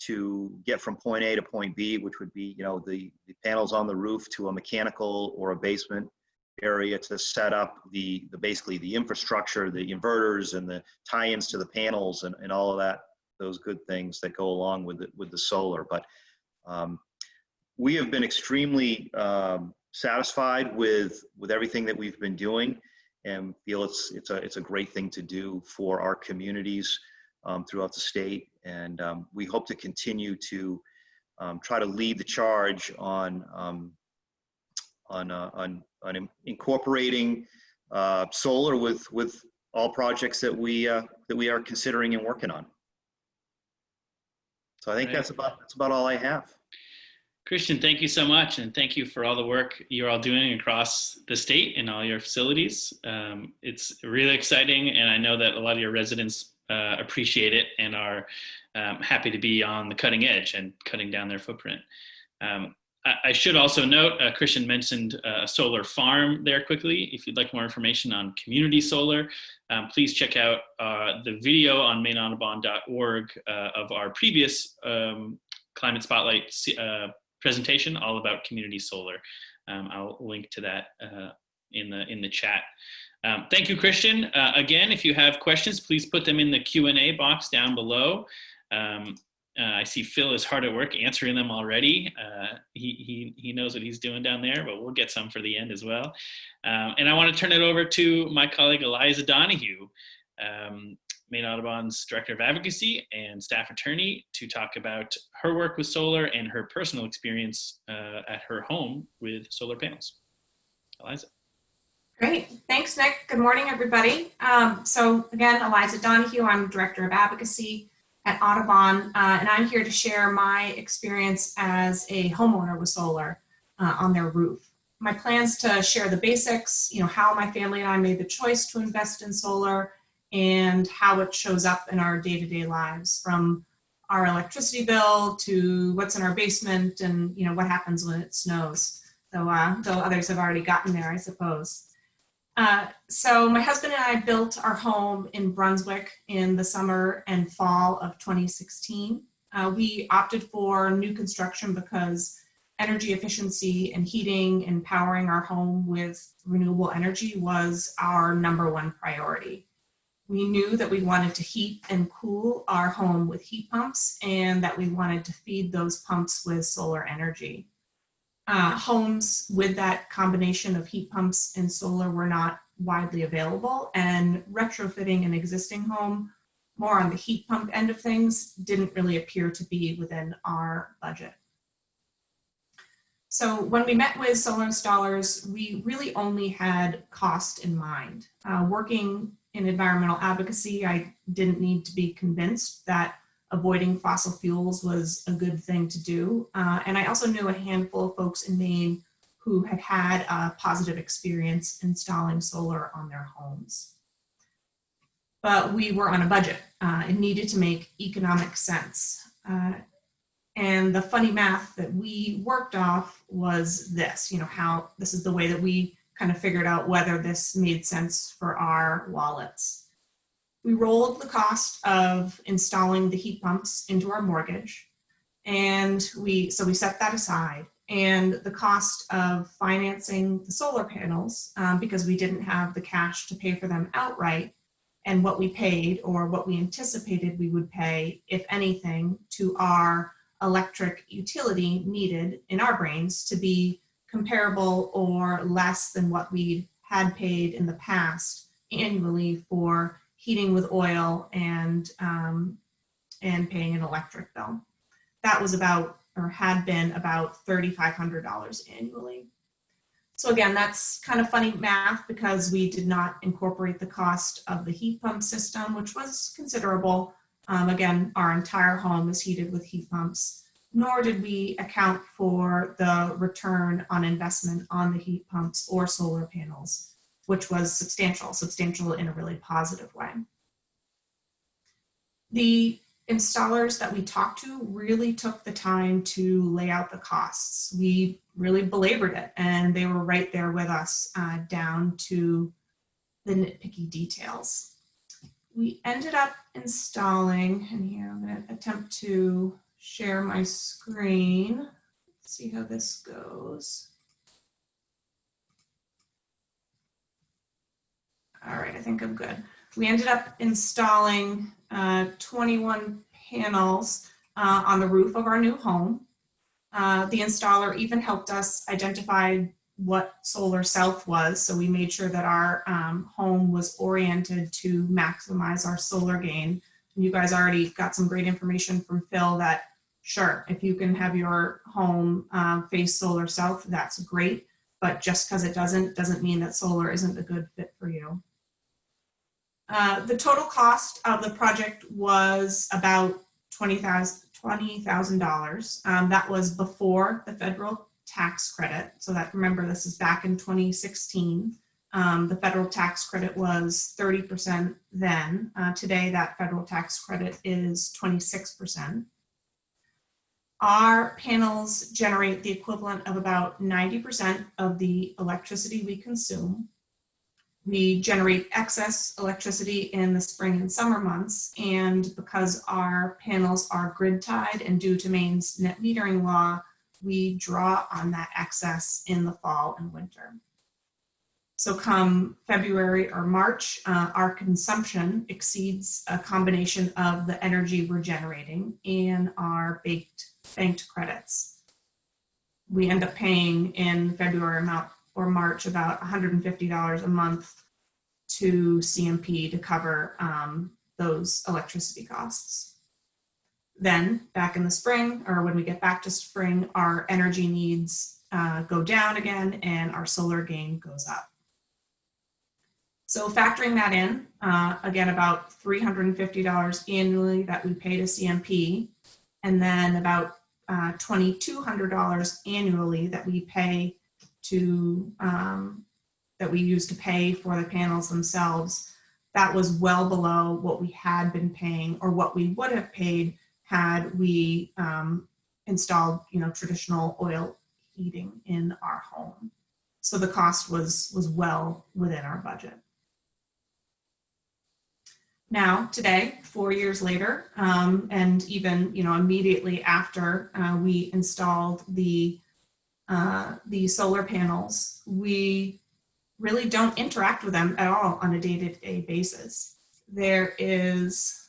to get from point A to point B, which would be, you know, the, the panels on the roof to a mechanical or a basement area to set up the, the basically the infrastructure, the inverters and the tie-ins to the panels and, and all of that, those good things that go along with it, with the solar. But um, we have been extremely um, satisfied with, with everything that we've been doing and feel it's, it's a, it's a great thing to do for our communities um, throughout the state. And um, we hope to continue to um, try to lead the charge on, um, on, uh, on, on incorporating uh, solar with, with all projects that we, uh, that we are considering and working on. So I think Right. that's about, that's about all I have. Christian, thank you so much, and thank you for all the work you're all doing across the state and all your facilities. Um, it's really exciting, and I know that a lot of your residents uh, appreciate it and are um, happy to be on the cutting edge and cutting down their footprint. Um, I, I should also note, uh, Christian mentioned uh, a solar farm there quickly. If you'd like more information on community solar, um, please check out uh, the video on maineaudubon.org uh, of our previous um, Climate Spotlight uh, presentation all about community solar. Um, I'll link to that uh, in the in the chat. Um, thank you, Christian. Uh, again, if you have questions, please put them in the Q&A box down below. Um, uh, I see Phil is hard at work answering them already. Uh, he, he, he knows what he's doing down there, but we'll get some for the end as well. Um, and I want to turn it over to my colleague Eliza Donahue, um, Maine Audubon's Director of Advocacy and Staff Attorney to talk about her work with solar and her personal experience uh, at her home with solar panels. Eliza. Great. Thanks, Nick. Good morning, everybody. Um, so again, Eliza Donahue, I'm Director of Advocacy at Audubon, uh, and I'm here to share my experience as a homeowner with solar uh, on their roof. My plans to share the basics, you know, how my family and I made the choice to invest in solar and how it shows up in our day-to-day lives from our electricity bill to what's in our basement and, you know, what happens when it snows. Though, uh, though others have already gotten there, I suppose. Uh, so my husband and I built our home in Brunswick in the summer and fall of 2016. Uh, we opted for new construction because energy efficiency and heating and powering our home with renewable energy was our number one priority. We knew that we wanted to heat and cool our home with heat pumps and that we wanted to feed those pumps with solar energy uh, homes with that combination of heat pumps and solar were not widely available and retrofitting an existing home more on the heat pump end of things didn't really appear to be within our budget. So when we met with solar installers, we really only had cost in mind. Uh, working in environmental advocacy, I didn't need to be convinced that avoiding fossil fuels was a good thing to do. Uh, and I also knew a handful of folks in Maine who had had a positive experience installing solar on their homes. But we were on a budget. Uh, it needed to make economic sense. Uh, and the funny math that we worked off was this, you know, how this is the way that we kind of figured out whether this made sense for our wallets. We rolled the cost of installing the heat pumps into our mortgage. And we, so we set that aside. And the cost of financing the solar panels, um, because we didn't have the cash to pay for them outright, and what we paid or what we anticipated we would pay, if anything, to our electric utility needed in our brains to be comparable or less than what we had paid in the past annually for heating with oil and um, and paying an electric bill. That was about or had been about $3,500 annually. So again, that's kind of funny math because we did not incorporate the cost of the heat pump system, which was considerable, Um, again, our entire home is heated with heat pumps, nor did we account for the return on investment on the heat pumps or solar panels, which was substantial, substantial in a really positive way. The installers that we talked to really took the time to lay out the costs. We really belabored it and they were right there with us uh, down to the nitpicky details. We ended up installing, and here I'm going to attempt to share my screen. Let's see how this goes. All right, I think I'm good. We ended up installing uh, 21 panels uh, on the roof of our new home. Uh, the installer even helped us identify what solar south was. So we made sure that our um, home was oriented to maximize our solar gain. And you guys already got some great information from Phil that sure, if you can have your home um, face solar south, that's great. But just because it doesn't, doesn't mean that solar isn't a good fit for you. Uh, the total cost of the project was about $20,000. $20, um, that was before the federal tax credit. So that remember, this is back in 2016. Um, the federal tax credit was 30% then. Uh, today, that federal tax credit is 26%. Our panels generate the equivalent of about 90% of the electricity we consume. We generate excess electricity in the spring and summer months, and because our panels are grid tied and due to Maine's net metering law, we draw on that excess in the fall and winter. So come February or March, uh, our consumption exceeds a combination of the energy we're generating and our baked banked credits. We end up paying in February or March about $150 a month to CMP to cover um, those electricity costs. Then back in the spring, or when we get back to spring, our energy needs uh, go down again and our solar gain goes up. So factoring that in, uh, again, about $350 annually that we pay to CMP, and then about uh, $2,200 annually that we pay to, um, that we use to pay for the panels themselves. That was well below what we had been paying or what we would have paid had we um, installed, you know, traditional oil heating in our home. So the cost was, was well within our budget. Now, today, four years later, um, and even, you know, immediately after uh, we installed the, uh, the solar panels, we really don't interact with them at all on a day-to-day -day basis. There is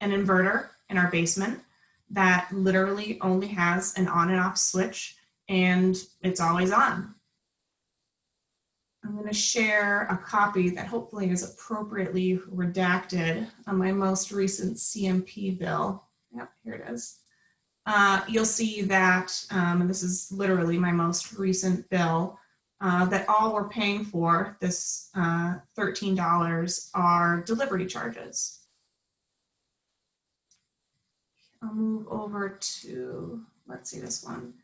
an inverter in our basement that literally only has an on and off switch and it's always on. I'm going to share a copy that hopefully is appropriately redacted on my most recent CMP bill. Yep, here it is. Uh, you'll see that, um, and this is literally my most recent bill, uh, that all we're paying for, this uh, $13, are delivery charges. I'll move over to, let's see this one.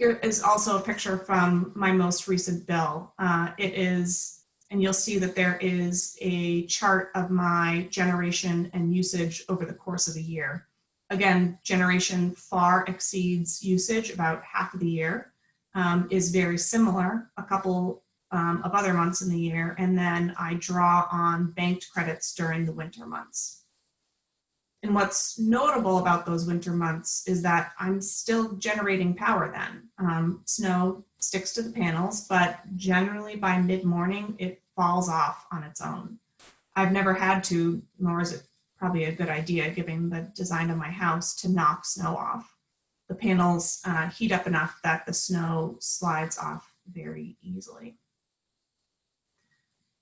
Here is also a picture from my most recent bill. Uh, it is, and you'll see that there is a chart of my generation and usage over the course of a year. Again, generation far exceeds usage about half of the year, um, is very similar a couple um, of other months in the year, and then I draw on banked credits during the winter months. And what's notable about those winter months is that I'm still generating power then. Um, snow sticks to the panels, but generally by mid-morning, it falls off on its own. I've never had to, nor is it probably a good idea given the design of my house, to knock snow off. The panels uh, heat up enough that the snow slides off very easily.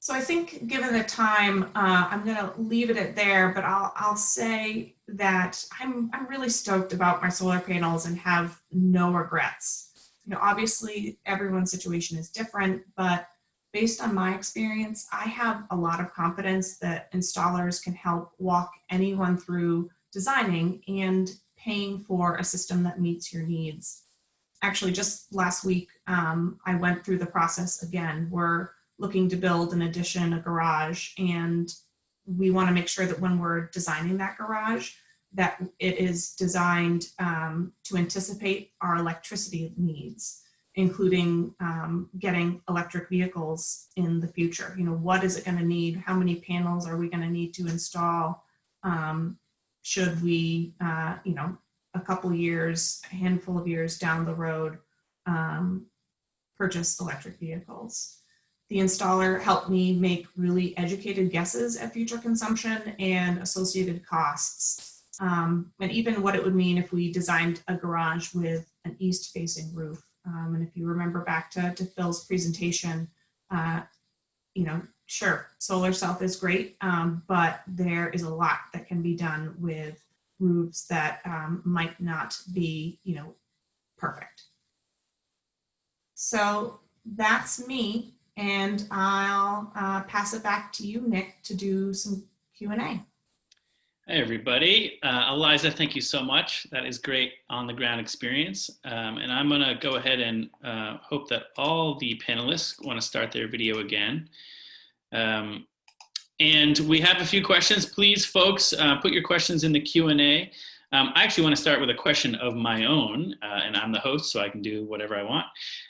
So I think given the time, uh, I'm going to leave it at there, but I'll, I'll say that I'm, I'm really stoked about my solar panels and have no regrets. You know, obviously everyone's situation is different, but based on my experience, I have a lot of confidence that installers can help walk anyone through designing and paying for a system that meets your needs. Actually, just last week, um, I went through the process again. We're looking to build an addition, a garage, and we want to make sure that when we're designing that garage, that it is designed um, to anticipate our electricity needs, including um, getting electric vehicles in the future. You know, what is it going to need? How many panels are we going to need to install? Um, should we, uh, you know, a couple years, a handful of years down the road, um, purchase electric vehicles? The installer helped me make really educated guesses at future consumption and associated costs um, and even what it would mean if we designed a garage with an east facing roof. Um, and if you remember back to, to Phil's presentation, uh, you know, sure, solar south is great, um, but there is a lot that can be done with roofs that um, might not be, you know, perfect. So that's me, and I'll uh, pass it back to you, Nick, to do some Q&A. Hey, everybody. Uh, Eliza, thank you so much. That is great on the ground experience. Um, and I'm going to go ahead and uh, hope that all the panelists want to start their video again. Um, and we have a few questions. Please, folks, uh, put your questions in the Q&A. Um, I actually want to start with a question of my own, uh, and I'm the host, so I can do whatever I want,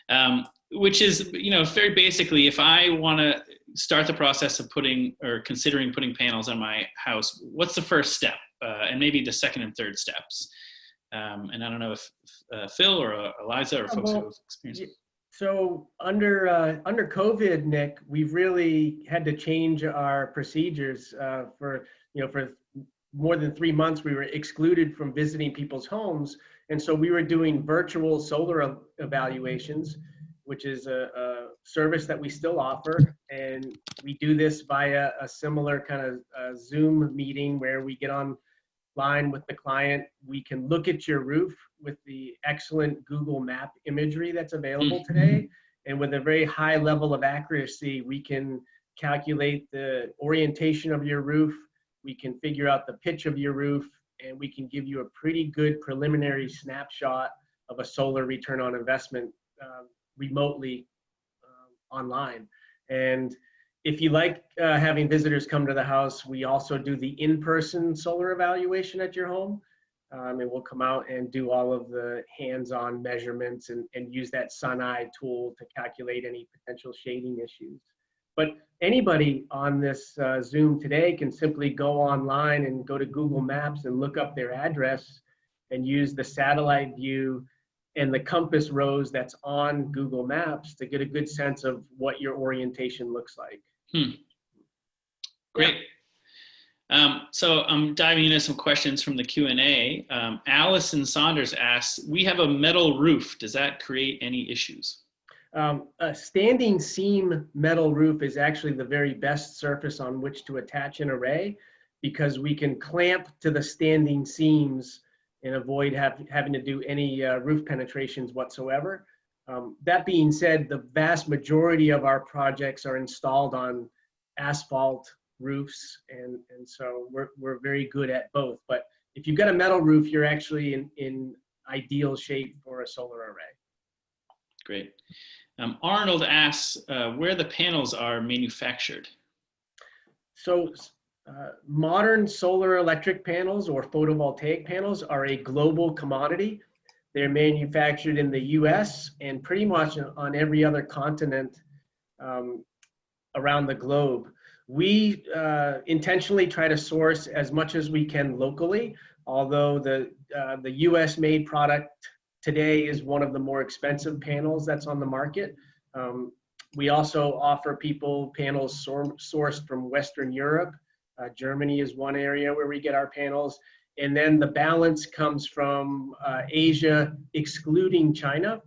um, which is, you know, very basically, if I want to start the process of putting or considering putting panels on my house, what's the first step? Uh, and maybe the second and third steps. Um, and I don't know if uh, Phil or uh, Eliza or folks who have experience. So under uh, under COVID, Nick, we've really had to change our procedures uh, for you know for more than three months. We were excluded from visiting people's homes, and so we were doing virtual solar evaluations, which is a, a service that we still offer, and we do this via a similar kind of uh, Zoom meeting where we get on line with the client. We can look at your roof with the excellent Google map imagery that's available today. And with a very high level of accuracy, we can calculate the orientation of your roof. We can figure out the pitch of your roof and we can give you a pretty good preliminary snapshot of a solar return on investment uh, remotely uh, online. And if you like uh, having visitors come to the house, we also do the in-person solar evaluation at your home. Um, and we'll come out and do all of the hands-on measurements and, and use that SunEye tool to calculate any potential shading issues. But anybody on this uh, Zoom today can simply go online and go to Google Maps and look up their address and use the satellite view and the compass rose that's on Google Maps to get a good sense of what your orientation looks like. Hmm. Great. Um, so I'm diving into some questions from the Q&A. Um, Allison Saunders asks, we have a metal roof. Does that create any issues? Um, a standing seam metal roof is actually the very best surface on which to attach an array because we can clamp to the standing seams and avoid have, having to do any uh, roof penetrations whatsoever. Um, that being said, the vast majority of our projects are installed on asphalt roofs, and, and so we're, we're very good at both. But if you've got a metal roof, you're actually in, in ideal shape for a solar array. Great. Um, Arnold asks uh, where the panels are manufactured. So uh, modern solar electric panels or photovoltaic panels are a global commodity. They're manufactured in the US and pretty much on every other continent um, around the globe. We uh, intentionally try to source as much as we can locally, although the, uh, the US made product today is one of the more expensive panels that's on the market. Um, we also offer people panels sourced from Western Europe. Uh, Germany is one area where we get our panels. And then the balance comes from uh, Asia, excluding China.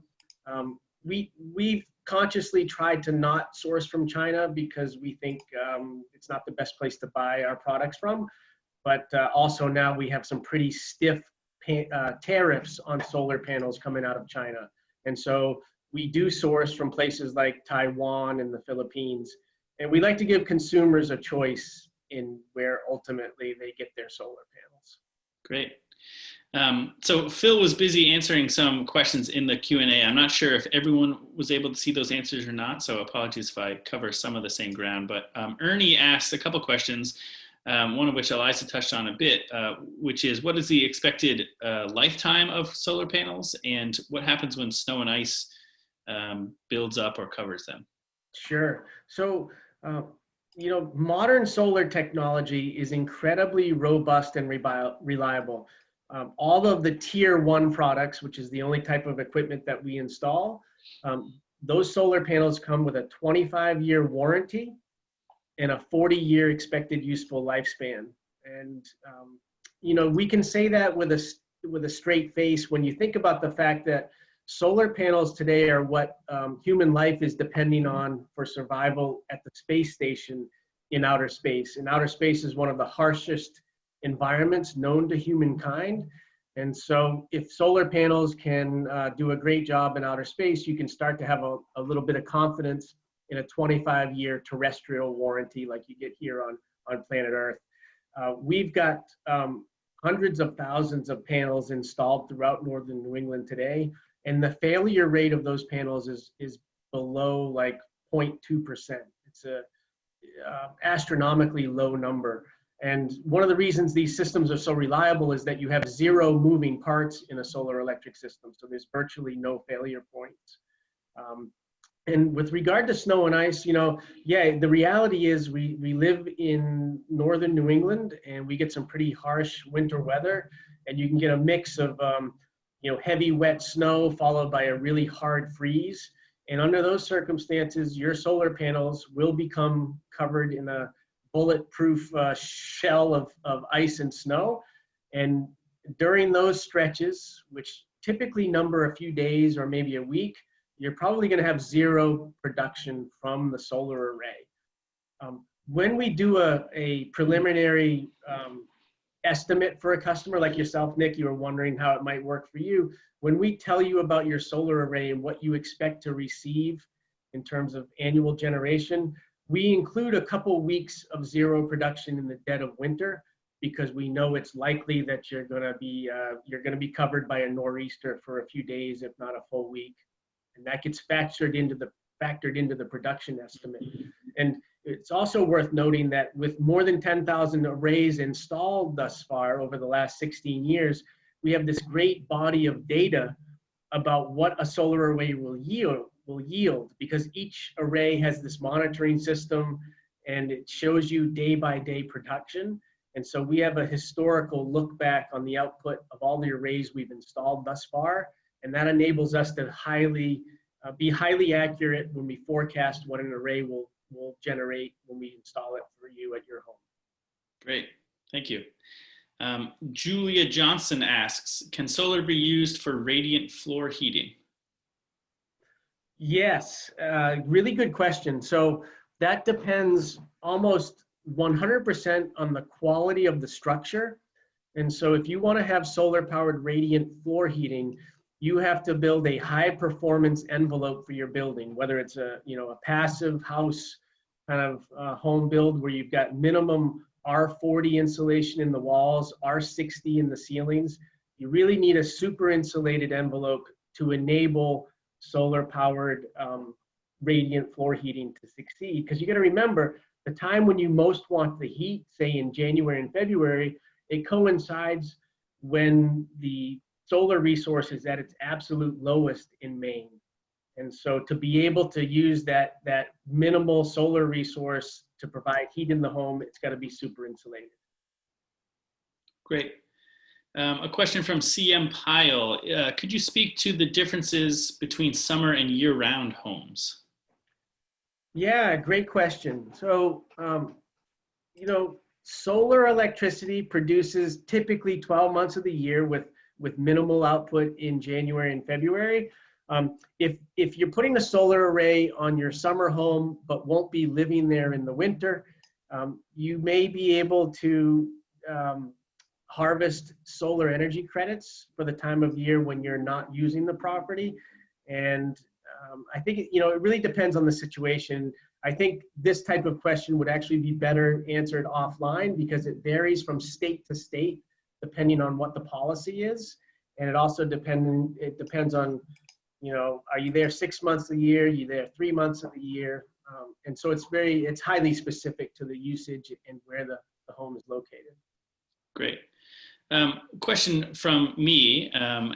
Um, we, we've consciously tried to not source from China because we think um, it's not the best place to buy our products from. But uh, also now we have some pretty stiff uh, tariffs on solar panels coming out of China. And so we do source from places like Taiwan and the Philippines. And we like to give consumers a choice in where ultimately they get their solar panels. Great. Um, so Phil was busy answering some questions in the Q&A. I'm not sure if everyone was able to see those answers or not, so apologies if I cover some of the same ground. But um, Ernie asked a couple questions, um, one of which Eliza touched on a bit, uh, which is what is the expected uh, lifetime of solar panels and what happens when snow and ice um, builds up or covers them? Sure. So, uh, you know, modern solar technology is incredibly robust and reliable. Um, all of the tier one products, which is the only type of equipment that we install, um, those solar panels come with a 25 year warranty and a 40 year expected useful lifespan. And, um, you know, we can say that with a, with a straight face when you think about the fact that solar panels today are what um, human life is depending on for survival at the space station in outer space. And outer space is one of the harshest environments known to humankind. And so if solar panels can uh, do a great job in outer space, you can start to have a, a little bit of confidence in a 25 year terrestrial warranty like you get here on, on planet Earth. Uh, we've got um, hundreds of thousands of panels installed throughout northern New England today, and the failure rate of those panels is, is below like 0.2%. It's a uh, astronomically low number. And one of the reasons these systems are so reliable is that you have zero moving parts in a solar electric system. So there's virtually no failure points. Um, and with regard to snow and ice, you know, yeah, the reality is we, we live in northern New England and we get some pretty harsh winter weather and you can get a mix of, um, you know, heavy wet snow followed by a really hard freeze. And under those circumstances, your solar panels will become covered in a bulletproof uh, shell of, of ice and snow. And during those stretches, which typically number a few days or maybe a week, you're probably going to have zero production from the solar array. Um, when we do a, a preliminary um, estimate for a customer like yourself, Nick, you were wondering how it might work for you. When we tell you about your solar array and what you expect to receive in terms of annual generation, we include a couple weeks of zero production in the dead of winter because we know it's likely that you're going to be uh, you're going to be covered by a nor'easter for a few days, if not a full week, and that gets factored into the factored into the production estimate. And it's also worth noting that with more than 10,000 arrays installed thus far over the last 16 years, we have this great body of data about what a solar array will yield will yield because each array has this monitoring system and it shows you day by day production. And so we have a historical look back on the output of all the arrays we've installed thus far. And that enables us to highly uh, be highly accurate when we forecast what an array will, will generate when we install it for you at your home. Great, thank you. Um, Julia Johnson asks, can solar be used for radiant floor heating? Yes, uh, really good question. So that depends almost 100% on the quality of the structure. And so if you want to have solar powered radiant floor heating, you have to build a high performance envelope for your building, whether it's a, you know, a passive house kind of uh, home build where you've got minimum R40 insulation in the walls, R60 in the ceilings. You really need a super insulated envelope to enable solar powered um, radiant floor heating to succeed. Because you got to remember the time when you most want the heat, say in January and February, it coincides when the solar resource is at its absolute lowest in Maine. And so to be able to use that, that minimal solar resource to provide heat in the home, it's got to be super insulated. Great. Um, a question from CM Pyle. Uh, could you speak to the differences between summer and year-round homes? Yeah, great question. So, um, you know, solar electricity produces typically 12 months of the year with, with minimal output in January and February. Um, if, if you're putting a solar array on your summer home but won't be living there in the winter, um, you may be able to um, harvest solar energy credits for the time of year when you're not using the property. And Um, I think, you know, it really depends on the situation. I think this type of question would actually be better answered offline because it varies from state to state depending on what the policy is. And it also depend, it depends on, you know, are you there six months a year? Are you there three months of the year? Um, and so it's very, it's highly specific to the usage and where the, the home is located. Great. Um, question from me. Um,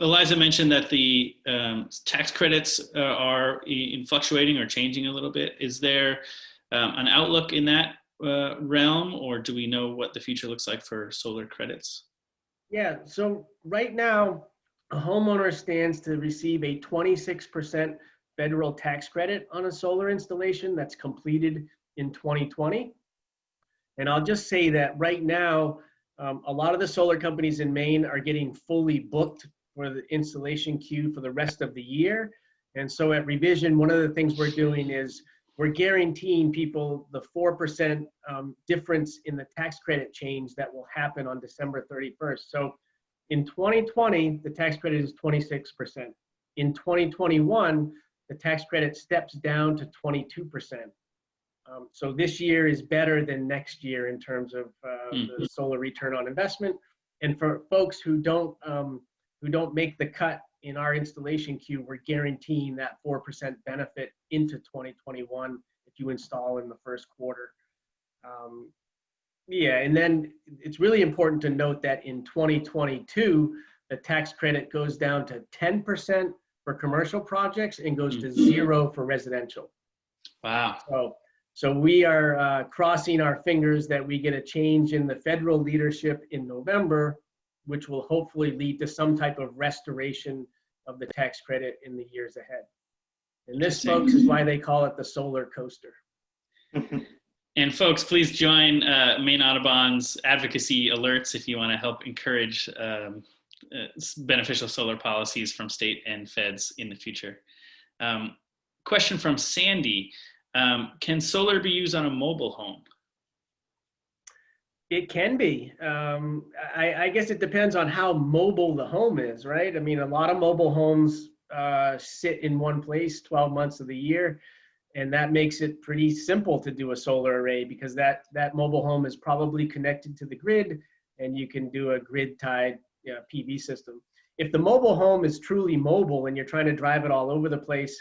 Eliza mentioned that the um, tax credits uh, are in fluctuating or changing a little bit. Is there um, an outlook in that uh, realm, or do we know what the future looks like for solar credits? Yeah, so right now, a homeowner stands to receive a 26% federal tax credit on a solar installation that's completed in 2020. And I'll just say that right now, um, a lot of the solar companies in Maine are getting fully booked for the installation queue for the rest of the year. And so at Revision, one of the things we're doing is we're guaranteeing people the 4% um, difference in the tax credit change that will happen on December 31st. So in 2020, the tax credit is 26%. In 2021, the tax credit steps down to 22%. Um, so this year is better than next year in terms of uh, Mhm. the solar return on investment. And for folks who don't um, who don't make the cut in our installation queue, we're guaranteeing that 4% benefit into 2021 if you install in the first quarter. Um, yeah, and then it's really important to note that in 2022, the tax credit goes down to 10% for commercial projects and goes to zero for residential. Wow. So, so we are uh, crossing our fingers that we get a change in the federal leadership in November, which will hopefully lead to some type of restoration of the tax credit in the years ahead. And this, folks, is why they call it the solar coaster. And folks, please join uh, Maine Audubon's advocacy alerts if you want to help encourage um, uh, beneficial solar policies from state and feds in the future. Um, question from Sandy. Um, can solar be used on a mobile home? It can be. Um, I, I guess it depends on how mobile the home is, right? I mean, a lot of mobile homes uh, sit in one place 12 months of the year, and that makes it pretty simple to do a solar array because that that mobile home is probably connected to the grid, and you can do a grid-tied you know, PV system. If the mobile home is truly mobile and you're trying to drive it all over the place,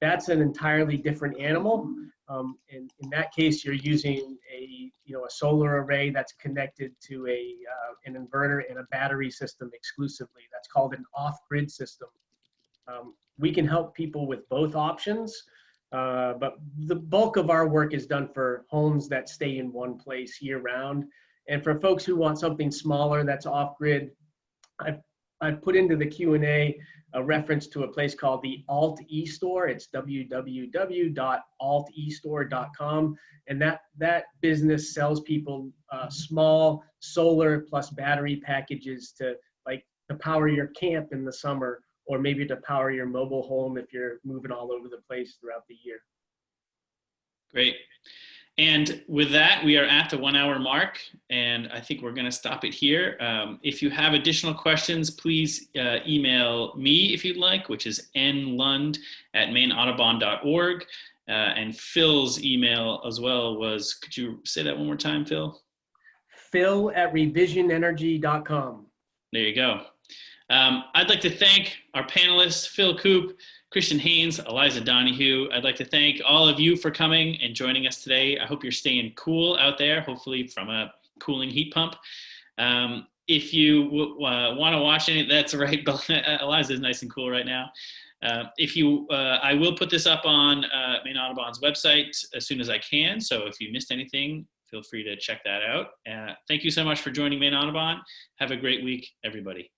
that's an entirely different animal. Um, in, in that case, you're using a you know a solar array that's connected to a uh, an inverter and a battery system exclusively. That's called an off-grid system. Um, we can help people with both options, uh, but the bulk of our work is done for homes that stay in one place year-round. And for folks who want something smaller that's off-grid, I've I've put into the Q and A reference to a place called the Alt E Store. It's www.altestore.com, and that that business sells people uh, small solar plus battery packages to like to power your camp in the summer, or maybe to power your mobile home if you're moving all over the place throughout the year. Great. And with that, we are at the one hour mark, and I think we're going to stop it here. Um, if you have additional questions, please uh, email me if you'd like, which is nlund at maineaudubon.org. Uh, and Phil's email as well was, could you say that one more time, Phil? Phil at revisionenergy.com. There you go. Um, I'd like to thank our panelists, Phil Coupe, Christian Haynes, Eliza Donahue. I'd like to thank all of you for coming and joining us today. I hope you're staying cool out there, hopefully from a cooling heat pump. Um, if you uh, want to watch any, that's right, Eliza is nice and cool right now. Uh, if you, uh, I will put this up on uh, Maine Audubon's website as soon as I can. So if you missed anything, feel free to check that out. Uh, thank you so much for joining Maine Audubon. Have a great week, everybody.